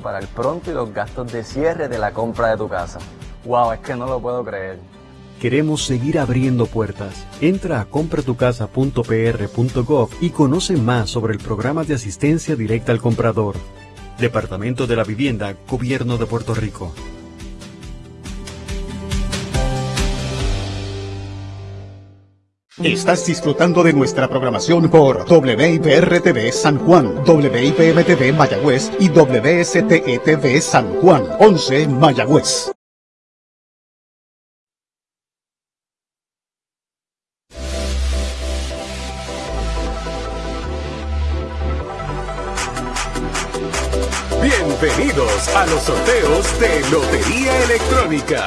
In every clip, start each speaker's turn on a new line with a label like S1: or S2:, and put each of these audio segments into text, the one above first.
S1: para el pronto y los gastos de cierre de la compra de tu casa. Wow, es que no lo puedo creer.
S2: Queremos seguir abriendo puertas. Entra a compratucasa.pr.gov y conoce más sobre el programa de asistencia directa al comprador. Departamento de la Vivienda, Gobierno de Puerto Rico.
S3: Estás disfrutando de nuestra programación por WIPR-TV San Juan, WIPM-TV Mayagüez y WSTE-TV San Juan, 11 Mayagüez.
S4: Bienvenidos a los sorteos de Lotería Electrónica.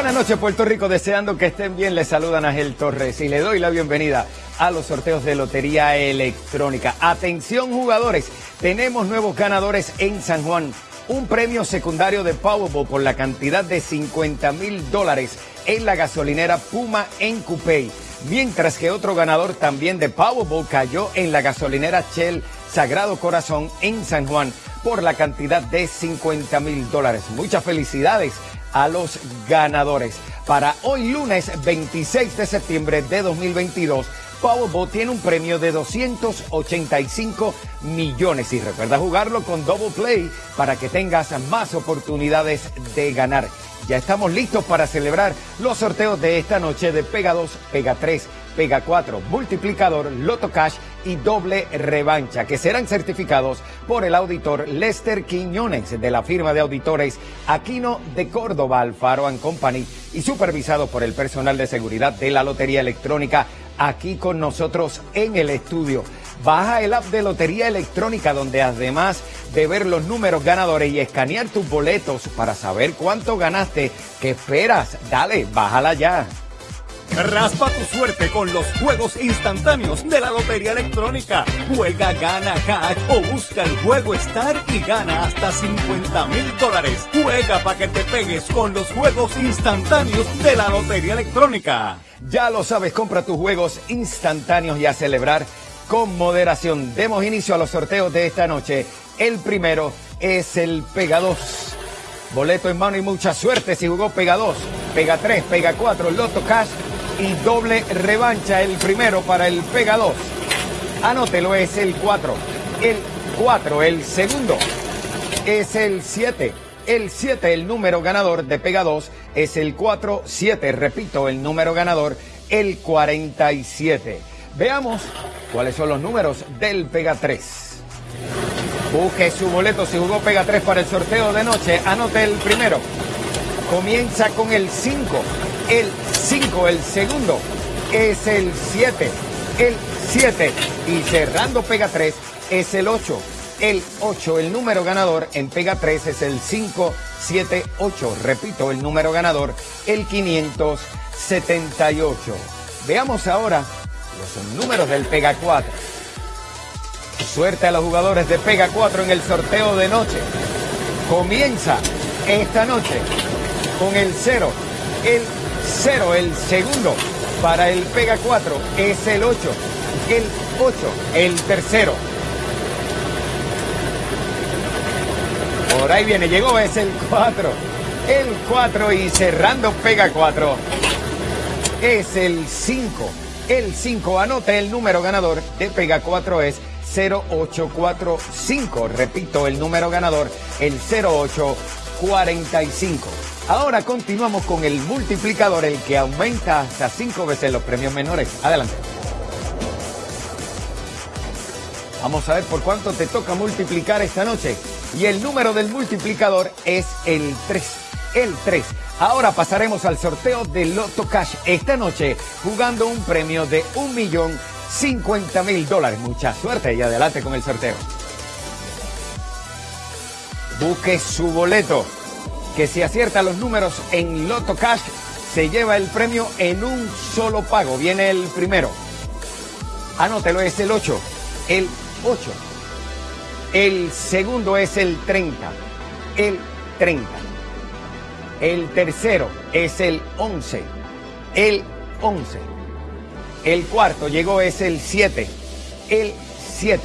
S5: Buenas noches Puerto Rico, deseando que estén bien, les saludan Ángel Torres y le doy la bienvenida a los sorteos de Lotería Electrónica. Atención jugadores, tenemos nuevos ganadores en San Juan. Un premio secundario de Powerball por la cantidad de 50 mil dólares en la gasolinera Puma en Cupey. Mientras que otro ganador también de Powerball cayó en la gasolinera Shell Sagrado Corazón en San Juan por la cantidad de 50 mil dólares. Muchas felicidades a los ganadores. Para hoy lunes 26 de septiembre de 2022, Powerball tiene un premio de 285 millones y recuerda jugarlo con Double Play para que tengas más oportunidades de ganar. Ya estamos listos para celebrar los sorteos de esta noche de Pega 2, Pega 3, Pega 4, Multiplicador, Loto Cash y Doble Revancha, que serán certificados por el auditor Lester Quiñones de la firma de auditores Aquino de Córdoba, Alfaro Company y supervisado por el personal de seguridad de la Lotería Electrónica aquí con nosotros en el estudio. Baja el app de Lotería Electrónica donde además de ver los números ganadores y escanear tus boletos para saber cuánto ganaste, ¿qué esperas? Dale, bájala ya.
S6: Raspa tu suerte con los juegos instantáneos de la Lotería Electrónica. Juega, gana, hack o busca el juego Star y gana hasta 50 mil dólares. Juega para que te pegues con los juegos instantáneos de la Lotería Electrónica.
S5: Ya lo sabes, compra tus juegos instantáneos y a celebrar con moderación. Demos inicio a los sorteos de esta noche. El primero es el Pega 2. Boleto en mano y mucha suerte si jugó Pega 2, Pega 3, Pega 4, Loto Cash y doble revancha. El primero para el Pega 2. Anótelo, es el 4. El 4, el segundo es el 7. El 7, el número ganador de Pega 2, es el 4-7. Repito, el número ganador, el 47. Veamos cuáles son los números del Pega 3. Busque su boleto si jugó Pega 3 para el sorteo de noche. Anote el primero. Comienza con el 5. El 5, el segundo es el 7. El 7. Y cerrando Pega 3 es el 8. El 8, el número ganador en Pega 3 es el 578. Repito, el número ganador, el 578. Veamos ahora los números del Pega 4. Suerte a los jugadores de Pega 4 en el sorteo de noche. Comienza esta noche con el 0, el 0, el segundo para el Pega 4 es el 8, el 8, el tercero. Por ahí viene, llegó, es el 4, el 4 y cerrando Pega 4 es el 5, el 5. Anote el número ganador de Pega 4 es 0845. Repito, el número ganador, el 0845. Ahora continuamos con el multiplicador, el que aumenta hasta cinco veces los premios menores. Adelante. Vamos a ver por cuánto te toca multiplicar esta noche. Y el número del multiplicador es el 3. El 3. Ahora pasaremos al sorteo de Loto Cash esta noche jugando un premio de un millón cincuenta mil dólares. Mucha suerte y adelante con el sorteo. Busque su boleto, que si acierta los números en Loto Cash, se lleva el premio en un solo pago. Viene el primero. Anótelo, es el 8. El 8. El segundo es el 30. El 30. El tercero es el 11. El 11. El cuarto llegó es el 7. El 7.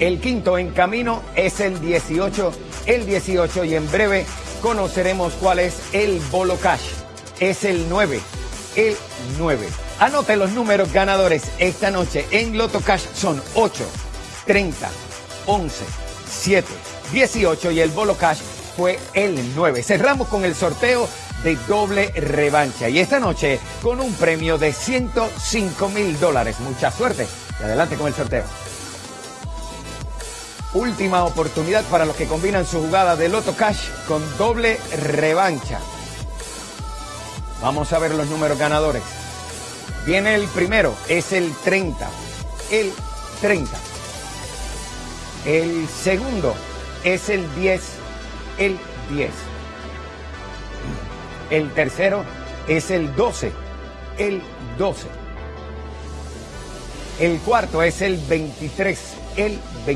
S5: El quinto en camino es el 18, el 18 y en breve conoceremos cuál es el bolo cash. Es el 9, el 9. Anote los números ganadores esta noche en Loto Cash son 8, 30, 11, 7, 18 y el bolo cash fue el 9. Cerramos con el sorteo de doble revancha y esta noche con un premio de 105 mil dólares. Mucha suerte y adelante con el sorteo. Última oportunidad para los que combinan su jugada de Loto Cash con doble revancha. Vamos a ver los números ganadores. Viene el primero, es el 30. El 30. El segundo es el 10. El 10. El tercero es el 12. El 12. El cuarto es el 23. El 23.